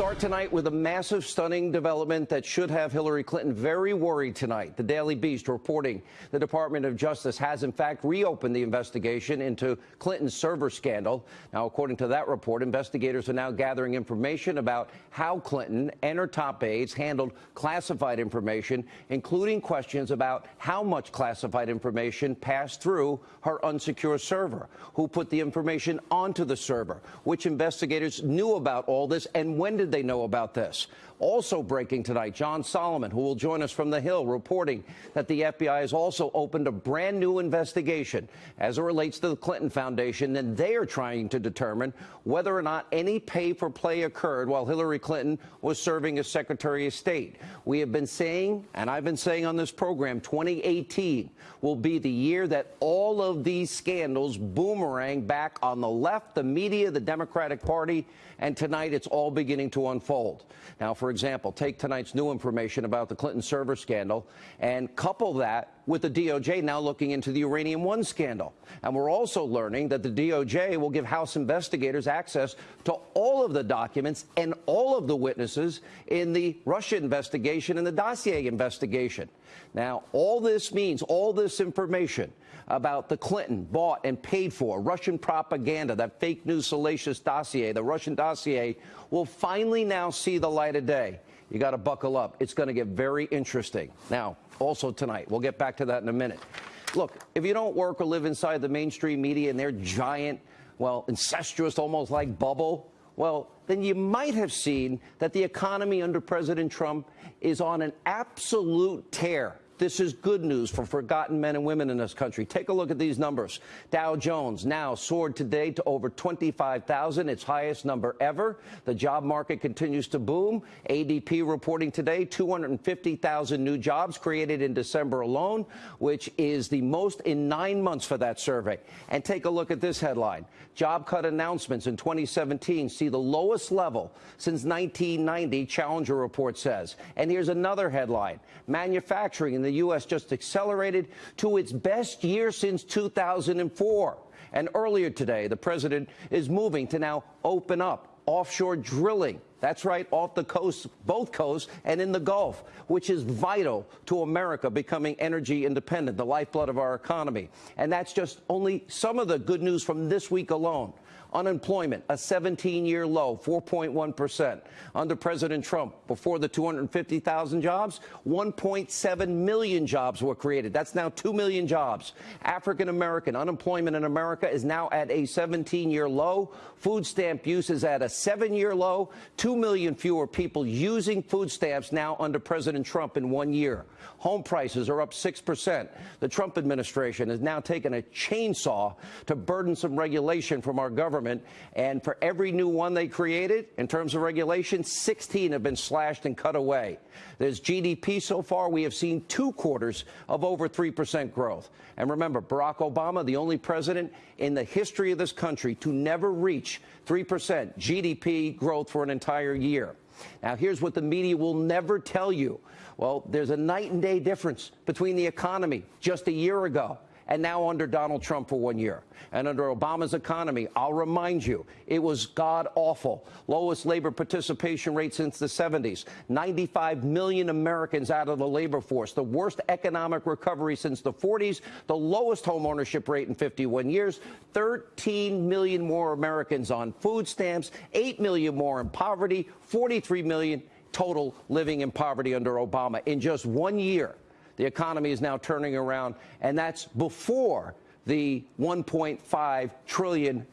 Start tonight with a massive, stunning development that should have Hillary Clinton very worried tonight. The Daily Beast reporting the Department of Justice has, in fact, reopened the investigation into Clinton's server scandal. Now, according to that report, investigators are now gathering information about how Clinton and her top aides handled classified information, including questions about how much classified information passed through her unsecure server, who put the information onto the server, which investigators knew about all this, and when when they know about this? Also breaking tonight, John Solomon, who will join us from the Hill, reporting that the FBI has also opened a brand new investigation as it relates to the Clinton Foundation, and they are trying to determine whether or not any pay for play occurred while Hillary Clinton was serving as Secretary of State. We have been saying, and I've been saying on this program, 2018 will be the year that all of these scandals boomerang back on the left, the media, the Democratic Party, and tonight it's all beginning to unfold. Now, for example, take tonight's new information about the Clinton server scandal and couple that with the DOJ now looking into the Uranium One scandal. And we're also learning that the DOJ will give House investigators access to all of the documents and all of the witnesses in the Russia investigation and the dossier investigation. Now, all this means, all this information about the Clinton bought and paid for Russian propaganda, that fake news salacious dossier, the Russian dossier, will finally now see the light of day. You got to buckle up. It's going to get very interesting. Now, also tonight, we'll get back to that in a minute. Look, if you don't work or live inside the mainstream media and their giant, well, incestuous, almost like bubble, well, then you might have seen that the economy under President Trump is on an absolute tear. This is good news for forgotten men and women in this country. Take a look at these numbers. Dow Jones now soared today to over 25,000, its highest number ever. The job market continues to boom. ADP reporting today 250,000 new jobs created in December alone, which is the most in nine months for that survey. And take a look at this headline. Job cut announcements in 2017 see the lowest level since 1990, Challenger report says. And here's another headline. Manufacturing in the the U.S. just accelerated to its best year since 2004. And earlier today, the president is moving to now open up offshore drilling. That's right, off the coast, both coasts, and in the Gulf, which is vital to America becoming energy independent, the lifeblood of our economy. And that's just only some of the good news from this week alone. Unemployment, a 17-year low, 4.1%. Under President Trump, before the 250,000 jobs, 1.7 million jobs were created. That's now 2 million jobs. African American unemployment in America is now at a 17-year low. Food stamp use is at a seven-year low. 2 million fewer people using food stamps now under President Trump in one year. Home prices are up 6%. The Trump administration has now taken a chainsaw to burdensome regulation from our government government. And for every new one they created, in terms of regulation, 16 have been slashed and cut away. There's GDP so far. We have seen two quarters of over 3% growth. And remember, Barack Obama, the only president in the history of this country to never reach 3% GDP growth for an entire year. Now, here's what the media will never tell you. Well, there's a night and day difference between the economy just a year ago and now under Donald Trump for one year. And under Obama's economy, I'll remind you, it was god awful. Lowest labor participation rate since the 70s. 95 million Americans out of the labor force. The worst economic recovery since the 40s. The lowest home ownership rate in 51 years. 13 million more Americans on food stamps. 8 million more in poverty. 43 million total living in poverty under Obama in just one year. The economy is now turning around, and that's before the $1.5 trillion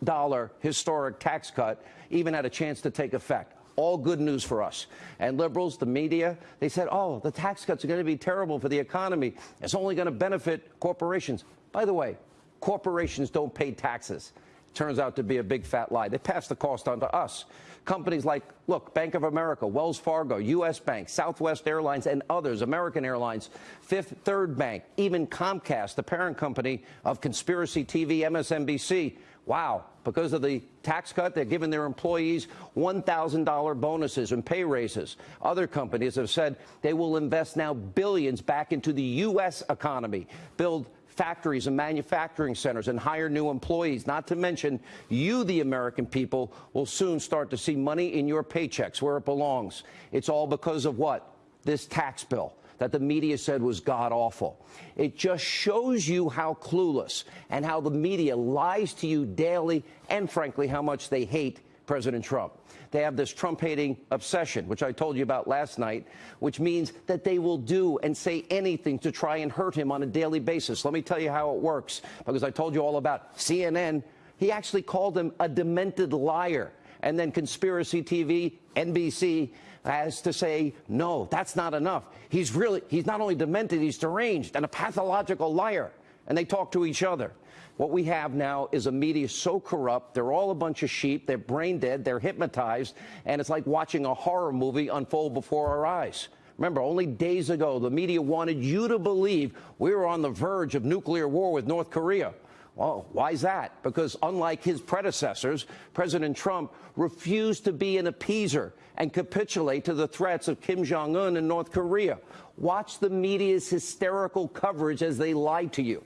historic tax cut even had a chance to take effect. All good news for us. And liberals, the media, they said, oh, the tax cuts are going to be terrible for the economy. It's only going to benefit corporations. By the way, corporations don't pay taxes. Turns out to be a big fat lie. They pass the cost on to us. Companies like, look, Bank of America, Wells Fargo, U.S. Bank, Southwest Airlines, and others, American Airlines, Fifth Third Bank, even Comcast, the parent company of Conspiracy TV, MSNBC. Wow, because of the tax cut, they're giving their employees $1,000 bonuses and pay raises. Other companies have said they will invest now billions back into the U.S. economy, build factories and manufacturing centers and hire new employees. Not to mention, you, the American people, will soon start to see money in your paychecks where it belongs. It's all because of what? This tax bill that the media said was god awful. It just shows you how clueless and how the media lies to you daily and, frankly, how much they hate President Trump. They have this Trump hating obsession, which I told you about last night, which means that they will do and say anything to try and hurt him on a daily basis. Let me tell you how it works, because I told you all about CNN. He actually called him a demented liar. And then Conspiracy TV, NBC, has to say, no, that's not enough. He's really, he's not only demented, he's deranged and a pathological liar. And they talk to each other. What we have now is a media so corrupt. They're all a bunch of sheep. They're brain dead. They're hypnotized. And it's like watching a horror movie unfold before our eyes. Remember, only days ago, the media wanted you to believe we were on the verge of nuclear war with North Korea. Well, why is that? Because unlike his predecessors, President Trump refused to be an appeaser and capitulate to the threats of Kim Jong un and North Korea. Watch the media's hysterical coverage as they lie to you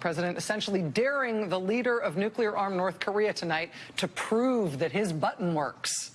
president essentially daring the leader of nuclear armed North Korea tonight to prove that his button works.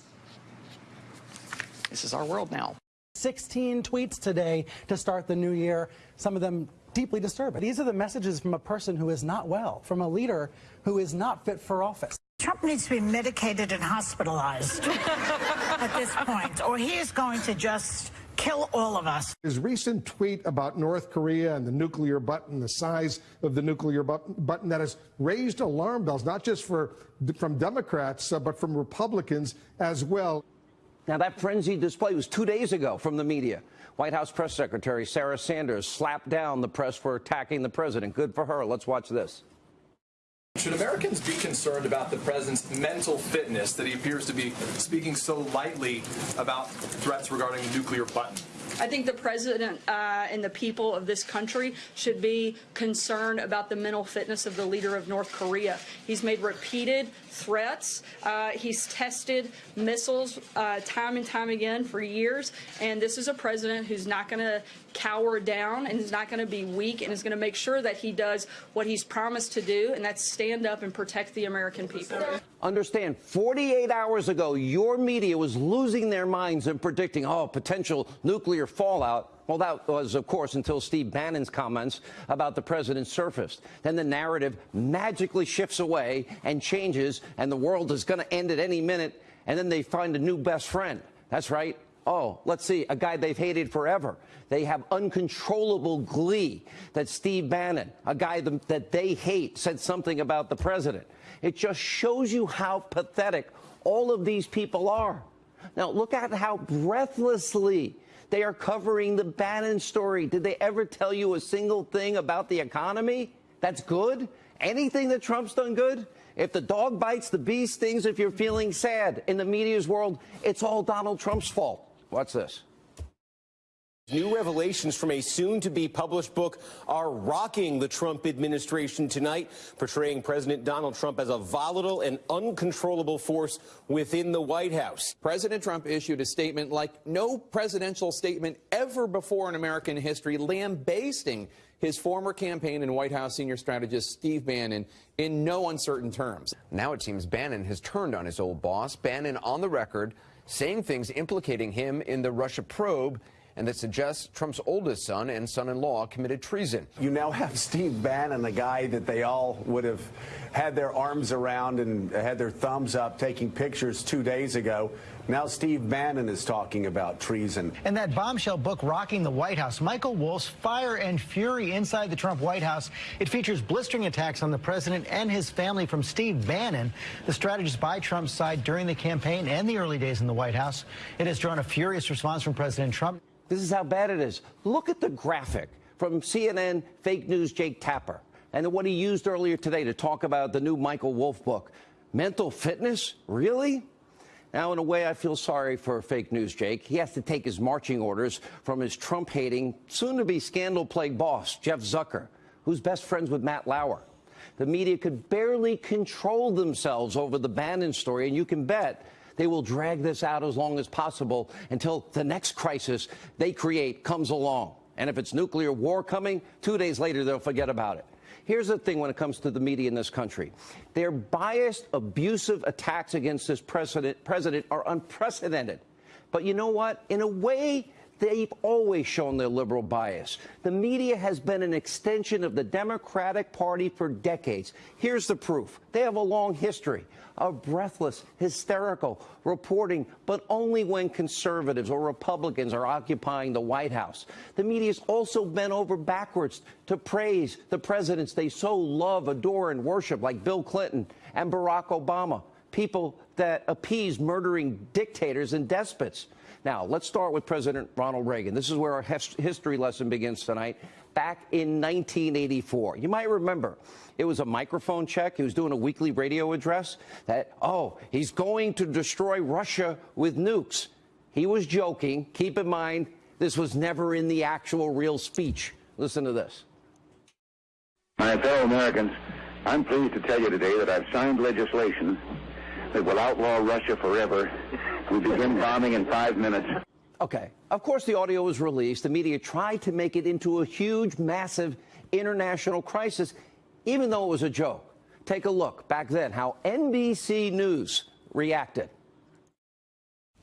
This is our world now. 16 tweets today to start the new year, some of them deeply disturbing. These are the messages from a person who is not well, from a leader who is not fit for office. Trump needs to be medicated and hospitalized at this point, or he is going to just kill all of us. His recent tweet about North Korea and the nuclear button, the size of the nuclear button, that has raised alarm bells, not just for from Democrats, uh, but from Republicans as well. Now, that frenzied display was two days ago from the media. White House Press Secretary Sarah Sanders slapped down the press for attacking the president. Good for her. Let's watch this. Should Americans be concerned about the president's mental fitness that he appears to be speaking so lightly about threats regarding the nuclear button? I think the president uh, and the people of this country should be concerned about the mental fitness of the leader of North Korea. He's made repeated threats. Uh, he's tested missiles uh, time and time again for years. And this is a president who's not going to cower down and is not going to be weak and is going to make sure that he does what he's promised to do, and that's stand up and protect the American people. Understand, 48 hours ago, your media was losing their minds and predicting, oh, potential nuclear fallout. Well, that was, of course, until Steve Bannon's comments about the president surfaced. Then the narrative magically shifts away and changes, and the world is going to end at any minute, and then they find a new best friend. That's right. Oh, let's see, a guy they've hated forever. They have uncontrollable glee that Steve Bannon, a guy that they hate, said something about the president. It just shows you how pathetic all of these people are. Now, look at how breathlessly they are covering the Bannon story. Did they ever tell you a single thing about the economy that's good? Anything that Trump's done good? If the dog bites, the bee stings. If you're feeling sad in the media's world, it's all Donald Trump's fault. Watch this. New revelations from a soon to be published book are rocking the Trump administration tonight, portraying President Donald Trump as a volatile and uncontrollable force within the White House. President Trump issued a statement like no presidential statement ever before in American history, lambasting his former campaign and White House senior strategist Steve Bannon in no uncertain terms. Now it seems Bannon has turned on his old boss. Bannon on the record saying things implicating him in the Russia probe and that suggests Trump's oldest son and son-in-law committed treason. You now have Steve Bannon, the guy that they all would have had their arms around and had their thumbs up taking pictures two days ago. Now Steve Bannon is talking about treason. In that bombshell book rocking the White House, Michael Wolff's Fire and Fury Inside the Trump White House, it features blistering attacks on the president and his family from Steve Bannon, the strategist by Trump's side during the campaign and the early days in the White House. It has drawn a furious response from President Trump. This is how bad it is. Look at the graphic from CNN fake news Jake Tapper and the what he used earlier today to talk about the new Michael Wolff book. Mental fitness? Really? Now, in a way, I feel sorry for fake news Jake. He has to take his marching orders from his Trump hating, soon to be scandal plagued boss, Jeff Zucker, who's best friends with Matt Lauer. The media could barely control themselves over the Bannon story, and you can bet they will drag this out as long as possible until the next crisis they create comes along. And if it's nuclear war coming, two days later, they'll forget about it. Here's the thing when it comes to the media in this country their biased, abusive attacks against this president, president are unprecedented. But you know what? In a way, they've always shown their liberal bias. The media has been an extension of the Democratic Party for decades. Here's the proof they have a long history of breathless, hysterical reporting, but only when conservatives or Republicans are occupying the White House. The media's also bent over backwards to praise the presidents they so love, adore, and worship, like Bill Clinton and Barack Obama, people that appease murdering dictators and despots. Now, let's start with President Ronald Reagan. This is where our history lesson begins tonight. Back in 1984, you might remember it was a microphone check. He was doing a weekly radio address that, oh, he's going to destroy Russia with nukes. He was joking. Keep in mind, this was never in the actual real speech. Listen to this. My fellow Americans, I'm pleased to tell you today that I've signed legislation that will outlaw Russia forever. We begin bombing in five minutes. Okay. Of course, the audio was released. The media tried to make it into a huge, massive international crisis, even though it was a joke. Take a look back then how NBC News reacted.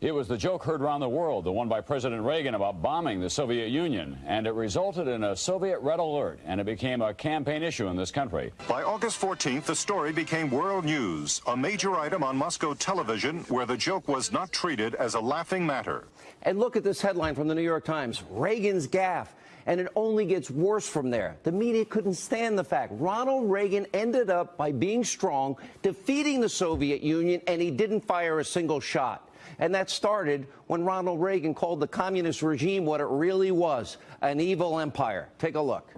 It was the joke heard around the world, the one by President Reagan about bombing the Soviet Union, and it resulted in a Soviet red alert, and it became a campaign issue in this country. By August 14th, the story became world news, a major item on Moscow television where the joke was not treated as a laughing matter. And look at this headline from the New York Times Reagan's gaffe. And it only gets worse from there. The media couldn't stand the fact Ronald Reagan ended up by being strong, defeating the Soviet Union, and he didn't fire a single shot. And that started when Ronald Reagan called the communist regime what it really was an evil empire. Take a look.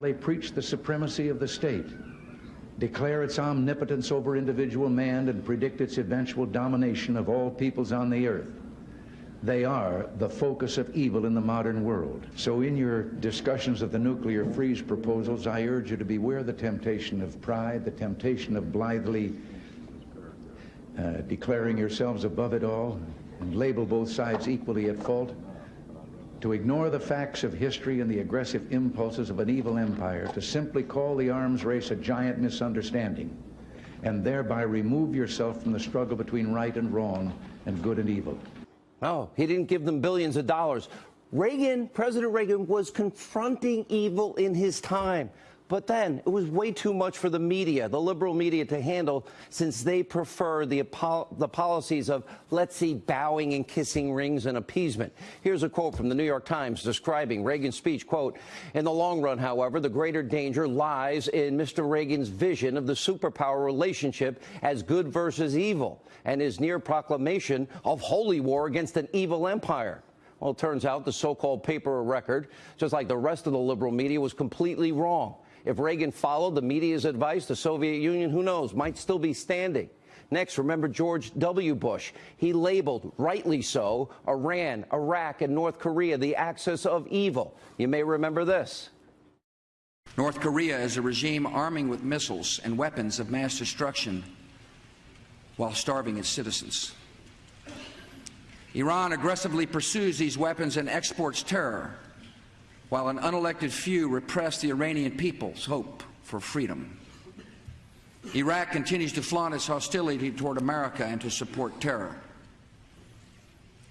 They preach the supremacy of the state, declare its omnipotence over individual man, and predict its eventual domination of all peoples on the earth. They are the focus of evil in the modern world. So in your discussions of the nuclear freeze proposals, I urge you to beware the temptation of pride, the temptation of blithely uh, declaring yourselves above it all and label both sides equally at fault, to ignore the facts of history and the aggressive impulses of an evil empire, to simply call the arms race a giant misunderstanding, and thereby remove yourself from the struggle between right and wrong and good and evil. No, he didn't give them billions of dollars. Reagan, President Reagan, was confronting evil in his time. But then it was way too much for the media, the liberal media, to handle since they prefer the, the policies of, let's see, bowing and kissing rings and appeasement. Here's a quote from the New York Times describing Reagan's speech, quote, in the long run, however, the greater danger lies in Mr. Reagan's vision of the superpower relationship as good versus evil and his near proclamation of holy war against an evil empire. Well, it turns out the so-called paper record, just like the rest of the liberal media, was completely wrong. If Reagan followed the media's advice, the Soviet Union, who knows, might still be standing. Next, remember George W. Bush. He labeled, rightly so, Iran, Iraq, and North Korea the axis of evil. You may remember this. North Korea is a regime arming with missiles and weapons of mass destruction while starving its citizens. Iran aggressively pursues these weapons and exports terror while an unelected few repress the Iranian people's hope for freedom. Iraq continues to flaunt its hostility toward America and to support terror.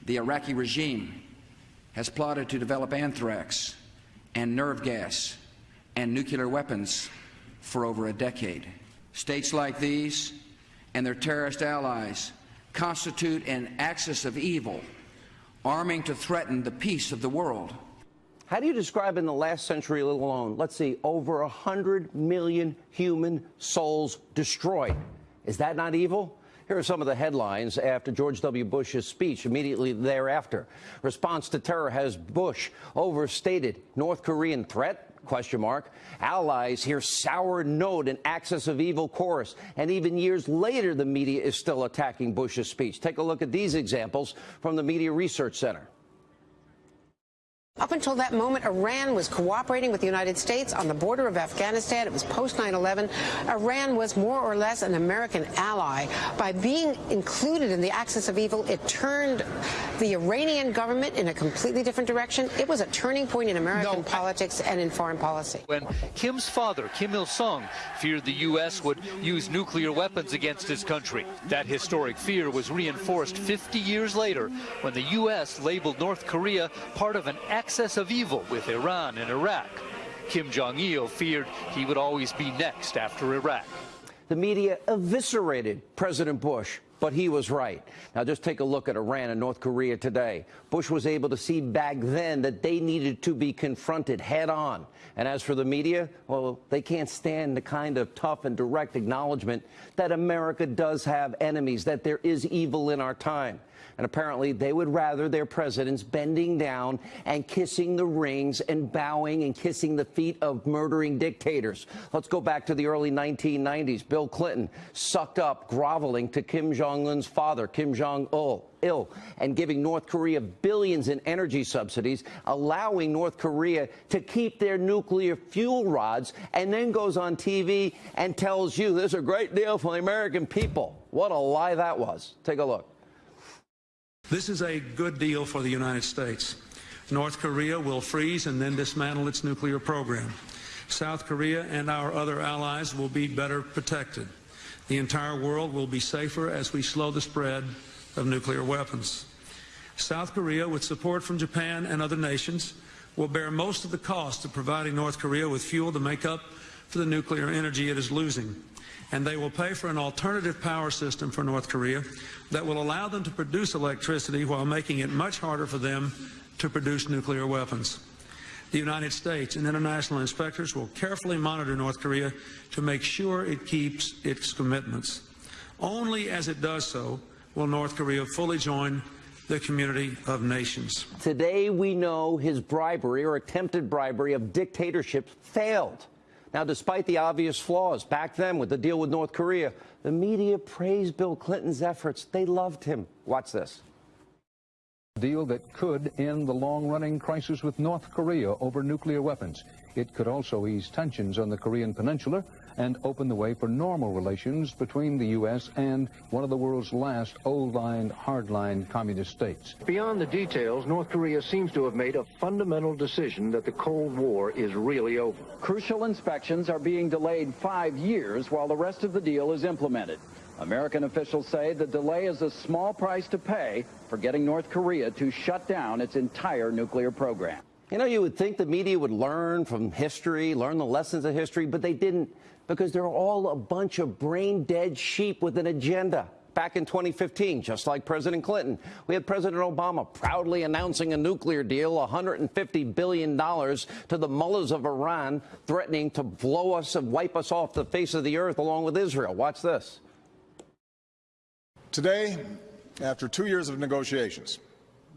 The Iraqi regime has plotted to develop anthrax and nerve gas and nuclear weapons for over a decade. States like these and their terrorist allies constitute an axis of evil, arming to threaten the peace of the world. How do you describe in the last century alone, let's see, over 100 million human souls destroyed? Is that not evil? Here are some of the headlines after George W. Bush's speech immediately thereafter. Response to terror has Bush overstated North Korean threat? Question mark. Allies hear sour note and axis of evil chorus. And even years later, the media is still attacking Bush's speech. Take a look at these examples from the Media Research Center. Up until that moment, Iran was cooperating with the United States on the border of Afghanistan. It was post 9 11. Iran was more or less an American ally. By being included in the axis of evil, it turned the Iranian government in a completely different direction. It was a turning point in American no, politics and in foreign policy. When Kim's father, Kim Il sung, feared the U.S. would use nuclear weapons against his country, that historic fear was reinforced 50 years later when the U.S. labeled North Korea part of an axis of evil with Iran and Iraq. Kim Jong-il feared he would always be next after Iraq. The media eviscerated President Bush but he was right. Now, just take a look at Iran and North Korea today. Bush was able to see back then that they needed to be confronted head on. And as for the media, well, they can't stand the kind of tough and direct acknowledgement that America does have enemies, that there is evil in our time. And apparently, they would rather their presidents bending down and kissing the rings and bowing and kissing the feet of murdering dictators. Let's go back to the early 1990s. Bill Clinton sucked up, groveling to Kim Jong un's father, Kim Jong il, and giving North Korea billions in energy subsidies, allowing North Korea to keep their nuclear fuel rods, and then goes on TV and tells you this is a great deal for the American people. What a lie that was. Take a look. This is a good deal for the United States. North Korea will freeze and then dismantle its nuclear program. South Korea and our other allies will be better protected. The entire world will be safer as we slow the spread of nuclear weapons. South Korea, with support from Japan and other nations, will bear most of the cost of providing North Korea with fuel to make up for the nuclear energy it is losing and they will pay for an alternative power system for North Korea that will allow them to produce electricity while making it much harder for them to produce nuclear weapons. The United States and international inspectors will carefully monitor North Korea to make sure it keeps its commitments. Only as it does so will North Korea fully join the community of nations. Today we know his bribery or attempted bribery of dictatorship failed. Now, despite the obvious flaws back then with the deal with North Korea, the media praised Bill Clinton's efforts. They loved him. Watch this. Deal that could end the long-running crisis with North Korea over nuclear weapons. It could also ease tensions on the Korean peninsula and open the way for normal relations between the U.S. and one of the world's last old-line, hard-line communist states. Beyond the details, North Korea seems to have made a fundamental decision that the Cold War is really over. Crucial inspections are being delayed five years while the rest of the deal is implemented. American officials say the delay is a small price to pay for getting North Korea to shut down its entire nuclear program. You know, you would think the media would learn from history, learn the lessons of history, but they didn't because they're all a bunch of brain dead sheep with an agenda. Back in 2015, just like President Clinton, we had President Obama proudly announcing a nuclear deal, $150 billion to the mullahs of Iran, threatening to blow us and wipe us off the face of the earth along with Israel. Watch this. Today, after two years of negotiations,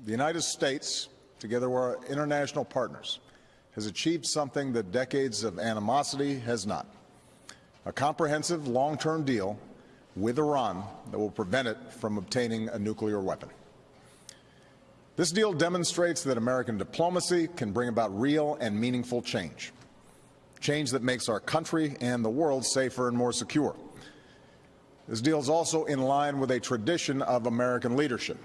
the United States together with our international partners, has achieved something that decades of animosity has not. A comprehensive long-term deal with Iran that will prevent it from obtaining a nuclear weapon. This deal demonstrates that American diplomacy can bring about real and meaningful change, change that makes our country and the world safer and more secure. This deal is also in line with a tradition of American leadership.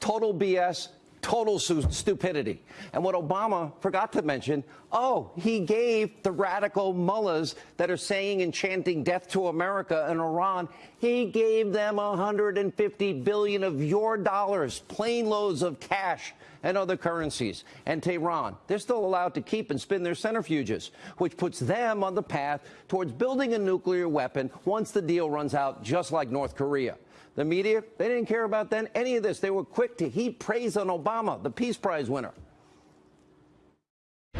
Total BS total stupidity. And what Obama forgot to mention, oh, he gave the radical mullahs that are saying and chanting death to America and Iran, he gave them 150 billion of your dollars, plane loads of cash and other currencies. And Tehran, they're still allowed to keep and spin their centrifuges, which puts them on the path towards building a nuclear weapon once the deal runs out, just like North Korea. The media, they didn't care about then any of this. They were quick to heap praise on Obama, the Peace Prize winner.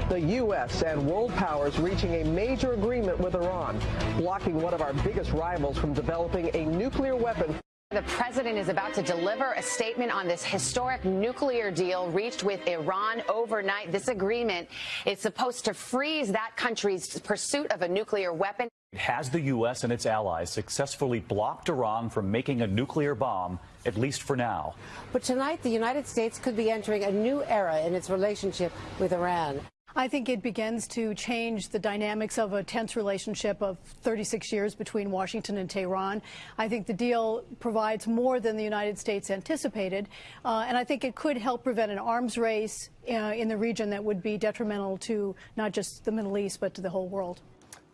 The U.S. and world powers reaching a major agreement with Iran, blocking one of our biggest rivals from developing a nuclear weapon. The president is about to deliver a statement on this historic nuclear deal reached with Iran overnight. This agreement is supposed to freeze that country's pursuit of a nuclear weapon. It has the U.S. and its allies successfully blocked Iran from making a nuclear bomb, at least for now? But tonight, the United States could be entering a new era in its relationship with Iran. I think it begins to change the dynamics of a tense relationship of 36 years between Washington and Tehran. I think the deal provides more than the United States anticipated, uh, and I think it could help prevent an arms race uh, in the region that would be detrimental to not just the Middle East, but to the whole world.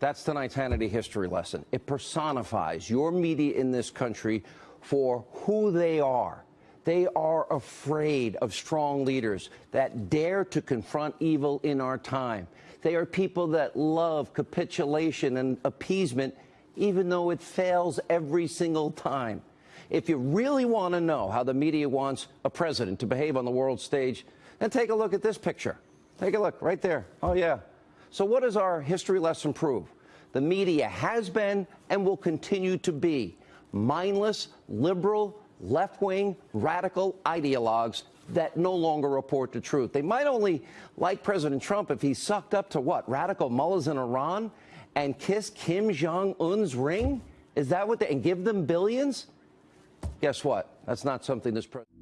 That's tonight's Hannity history lesson. It personifies your media in this country for who they are. They are afraid of strong leaders that dare to confront evil in our time. They are people that love capitulation and appeasement, even though it fails every single time. If you really want to know how the media wants a president to behave on the world stage, then take a look at this picture. Take a look right there. Oh, yeah. So, what does our history lesson prove? The media has been and will continue to be mindless, liberal, left wing, radical ideologues that no longer report the truth. They might only like President Trump if he sucked up to what? Radical mullahs in Iran and kiss Kim Jong un's ring? Is that what they, and give them billions? Guess what? That's not something this president.